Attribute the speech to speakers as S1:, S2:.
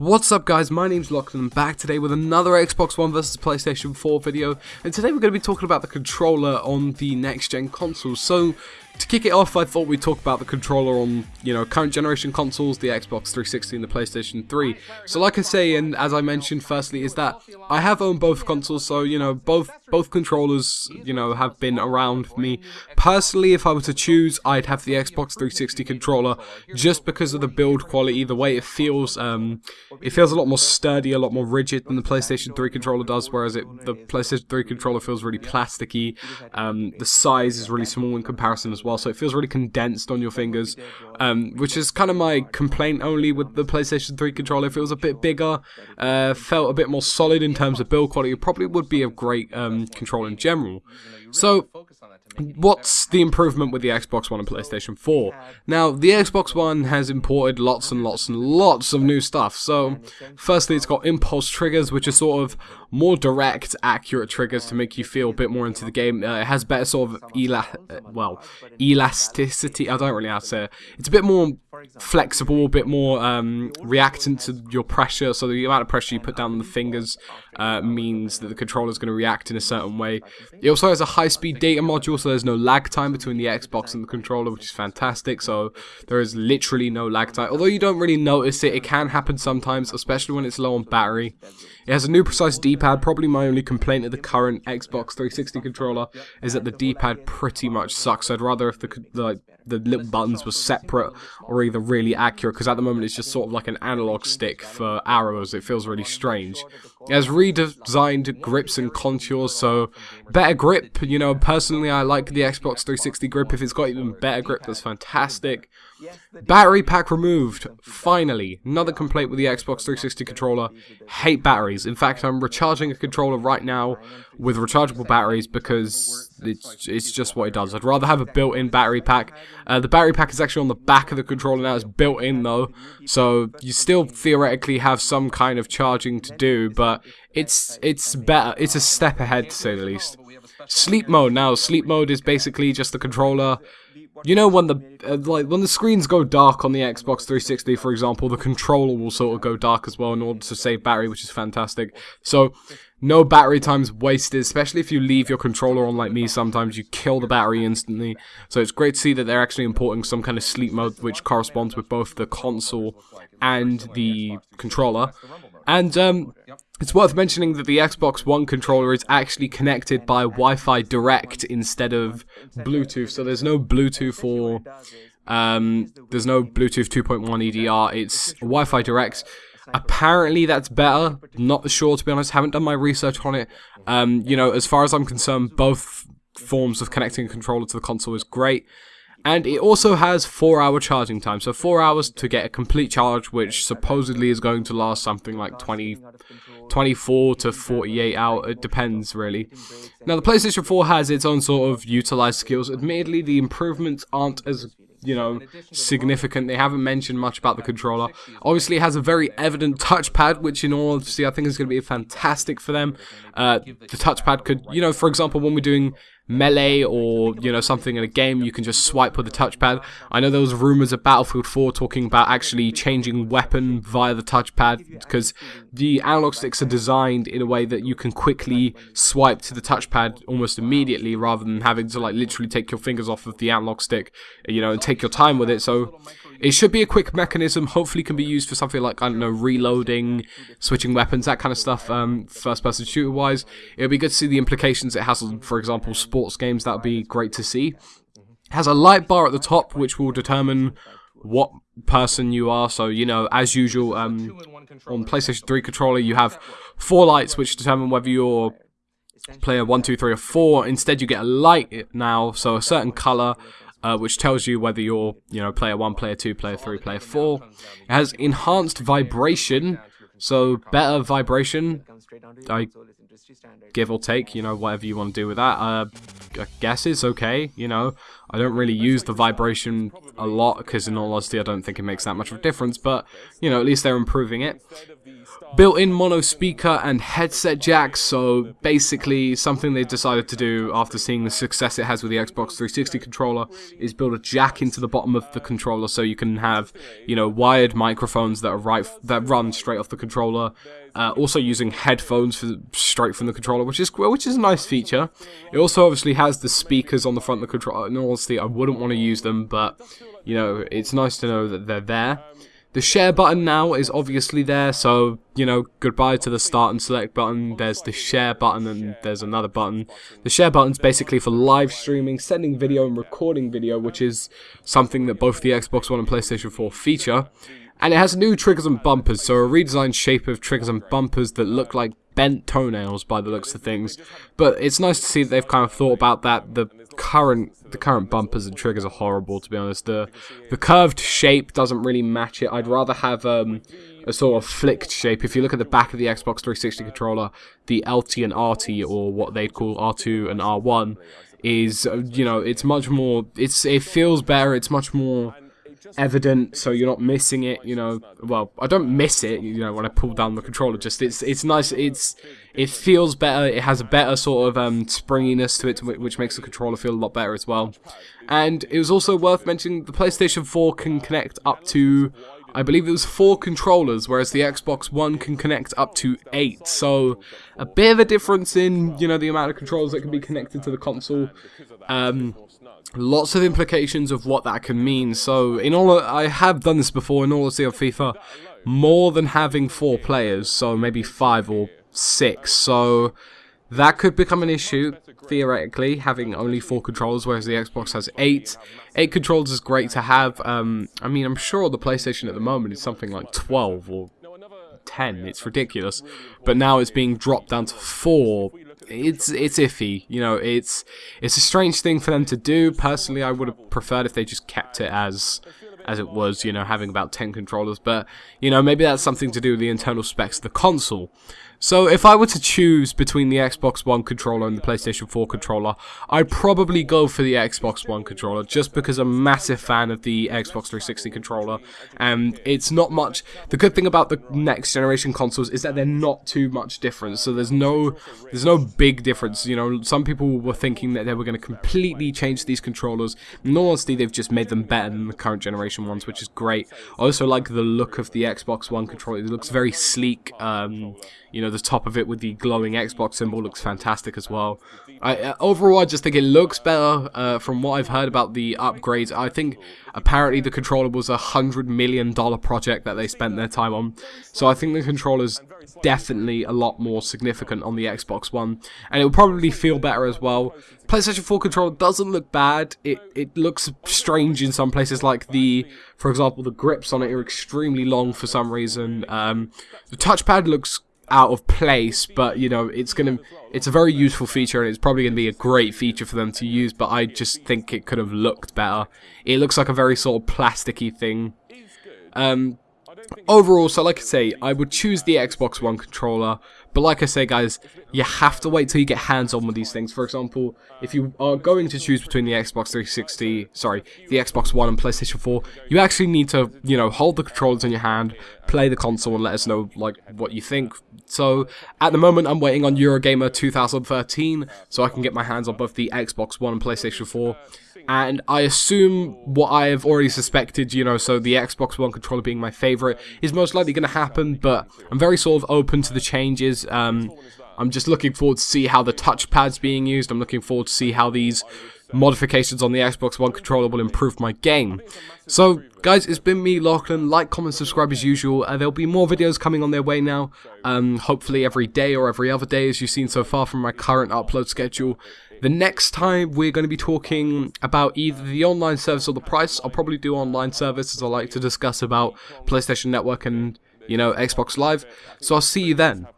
S1: What's up guys, my name's Lachlan, I'm back today with another Xbox One vs PlayStation 4 video, and today we're going to be talking about the controller on the next gen consoles. So, to kick it off, I thought we'd talk about the controller on, you know, current generation consoles, the Xbox 360 and the PlayStation 3. So like I say, and as I mentioned firstly, is that I have owned both consoles, so, you know, both both controllers, you know, have been around me. Personally, if I were to choose, I'd have the Xbox 360 controller, just because of the build quality, the way it feels, um, it feels a lot more sturdy, a lot more rigid than the PlayStation 3 controller does, whereas it the PlayStation 3 controller feels really plasticky, um, the size is really small in comparison as well well, so it feels really condensed on your fingers, um, which is kind of my complaint only with the PlayStation 3 controller. If it was a bit bigger, uh, felt a bit more solid in terms of build quality. It probably would be a great um, controller in general. So what's the improvement with the Xbox One and PlayStation 4? Now, the Xbox One has imported lots and lots and lots of new stuff. So, firstly, it's got impulse triggers, which are sort of more direct, accurate triggers to make you feel a bit more into the game. Uh, it has better sort of ela well, elasticity. I don't really know how to say it. It's a bit more flexible, a bit more um, reactant to your pressure. So the amount of pressure you put down on the fingers uh, means that the controller is going to react in a certain way. It also has a high-speed data module, so there's no lag time between the Xbox and the controller, which is fantastic. So there is literally no lag time. Although you don't really notice it, it can happen sometimes, especially when it's low on battery. It has a new precise D-pad. Probably my only complaint of the current Xbox 360 controller is that the D-pad pretty much sucks. I'd rather if the like the little buttons were separate or either really accurate because at the moment it's just sort of like an analog stick for arrows. It feels really strange. It has redesigned grips and contours, so better grip. You know, personally, I like the Xbox 360 grip. If it's got even better grip, that's fantastic. Battery pack removed. Finally, another complaint with the Xbox 360 controller. Hate batteries. In fact, I'm recharging a controller right now with rechargeable batteries because it's, it's just what it does. I'd rather have a built-in battery pack. Uh, the battery pack is actually on the back of the controller now. It's built in though, so you still theoretically have some kind of charging to do, but it's it's better. It's a step ahead to say the least. Sleep mode now. Sleep mode is basically just the controller you know when the uh, like when the screens go dark on the Xbox 360, for example, the controller will sort of go dark as well in order to save battery, which is fantastic. So no battery time's wasted, especially if you leave your controller on like me. Sometimes you kill the battery instantly. So it's great to see that they're actually importing some kind of sleep mode which corresponds with both the console and the controller. And um, it's worth mentioning that the Xbox One controller is actually connected by Wi-Fi Direct instead of Bluetooth, so there's no Bluetooth or um, there's no Bluetooth 2.1 EDR. It's Wi-Fi Direct. Apparently that's better. Not sure to be honest. Haven't done my research on it. Um, you know, as far as I'm concerned, both forms of connecting a controller to the console is great. And it also has 4 hour charging time, so 4 hours to get a complete charge, which supposedly is going to last something like 20, 24 to 48 hours, it depends really. Now the PlayStation 4 has its own sort of utilized skills, admittedly the improvements aren't as you know, significant. They haven't mentioned much about the controller. Obviously, it has a very evident touchpad, which in all honesty, I think is going to be fantastic for them. Uh, the touchpad could, you know, for example, when we're doing melee or you know something in a game you can just swipe with the touchpad. I know there was rumors of battlefield 4 talking about actually changing weapon via the touchpad because the analog sticks are designed in a way that you can quickly swipe to the touchpad almost immediately rather than having to like literally take your fingers off of the analog stick you know and take your time with it. So it should be a quick mechanism, hopefully can be used for something like, I don't know, reloading, switching weapons, that kind of stuff, um, first-person shooter-wise. It would be good to see the implications it has on, for example, sports games. That would be great to see. It has a light bar at the top, which will determine what person you are. So, you know, as usual, um, on PlayStation 3 controller, you have four lights which determine whether you're player 1, 2, 3, or 4. Instead, you get a light now, so a certain color uh, which tells you whether you're, you know, player 1, player 2, player 3, player 4. It has enhanced vibration, so better vibration, I give or take, you know, whatever you want to do with that. Uh, I guess it's okay, you know. I don't really use the vibration a lot, because in all honesty, I don't think it makes that much of a difference, but, you know, at least they're improving it. Built-in mono speaker and headset jack so basically something they decided to do after seeing the success it has with the Xbox 360 controller is build a jack into the bottom of the controller so you can have you know wired microphones that are right that run straight off the controller uh, also using headphones for, straight from the controller which is which is a nice feature. It also obviously has the speakers on the front of the controller in all I wouldn't want to use them but you know it's nice to know that they're there the share button now is obviously there, so, you know, goodbye to the start and select button. There's the share button and there's another button. The share button's basically for live streaming, sending video and recording video, which is something that both the Xbox One and PlayStation 4 feature. And it has new triggers and bumpers, so a redesigned shape of triggers and bumpers that look like bent toenails by the looks of things. But it's nice to see that they've kind of thought about that. The current the current bumpers and triggers are horrible to be honest. The the curved shape doesn't really match it. I'd rather have um, a sort of flicked shape. If you look at the back of the Xbox 360 controller, the LT and RT or what they'd call R2 and R1 is uh, you know, it's much more it's it feels better, it's much more evident so you're not missing it you know well I don't miss it you know when I pull down the controller just it's it's nice it's it feels better it has a better sort of um, springiness to it which makes the controller feel a lot better as well and it was also worth mentioning the PlayStation 4 can connect up to I believe it was four controllers, whereas the Xbox One can connect up to eight. So a bit of a difference in you know the amount of controllers that can be connected to the console. Um, lots of implications of what that can mean. So, in all, I have done this before in all of FIFA, more than having four players, so maybe five or six. So, that could become an issue, theoretically, having only four controllers, whereas the Xbox has eight. Eight controllers is great to have. Um, I mean, I'm sure the PlayStation at the moment is something like 12 or 10. It's ridiculous. But now it's being dropped down to four it's it's iffy. You know, it's it's a strange thing for them to do. Personally, I would have preferred if they just kept it as as it was, you know, having about 10 controllers, but, you know, maybe that's something to do with the internal specs of the console. So if I were to choose between the Xbox One controller and the PlayStation 4 controller, I'd probably go for the Xbox One controller just because I'm a massive fan of the Xbox 360 controller and it's not much the good thing about the next generation consoles is that they're not too much different. So there's no there's no big difference, you know, some people were thinking that they were going to completely change these controllers. Honesty, they've just made them better than the current generation ones, which is great. I also like the look of the Xbox One controller. It looks very sleek um, you know, the top of it with the glowing Xbox symbol looks fantastic as well. I, uh, overall, I just think it looks better uh, from what I've heard about the upgrades. I think apparently the controller was a hundred million dollar project that they spent their time on. So I think the controller's definitely a lot more significant on the Xbox One, and it will probably feel better as well. PlayStation 4 controller doesn't look bad. It it looks strange in some places, like the, for example, the grips on it are extremely long for some reason. Um, the touchpad looks out of place, but you know, it's gonna it's a very useful feature and it's probably gonna be a great feature for them to use, but I just think it could have looked better. It looks like a very sort of plasticky thing. Um overall, so like I say, I would choose the Xbox One controller, but like I say, guys, you have to wait till you get hands-on with these things. For example, if you are going to choose between the Xbox 360, sorry, the Xbox One and PlayStation 4, you actually need to, you know, hold the controllers in your hand, play the console, and let us know, like, what you think. So, at the moment, I'm waiting on Eurogamer 2013, so I can get my hands on both the Xbox One and PlayStation 4 and I assume what I have already suspected, you know, so the Xbox One controller being my favorite is most likely going to happen, but I'm very sort of open to the changes. Um, I'm just looking forward to see how the touchpad's being used. I'm looking forward to see how these modifications on the Xbox One controller will improve my game. So, guys, it's been me, Lachlan. Like, comment, subscribe as usual. Uh, there'll be more videos coming on their way now. Um, hopefully every day or every other day, as you've seen so far from my current upload schedule. The next time we're going to be talking about either the online service or the price. I'll probably do online service as I like to discuss about PlayStation Network and, you know, Xbox Live. So I'll see you then.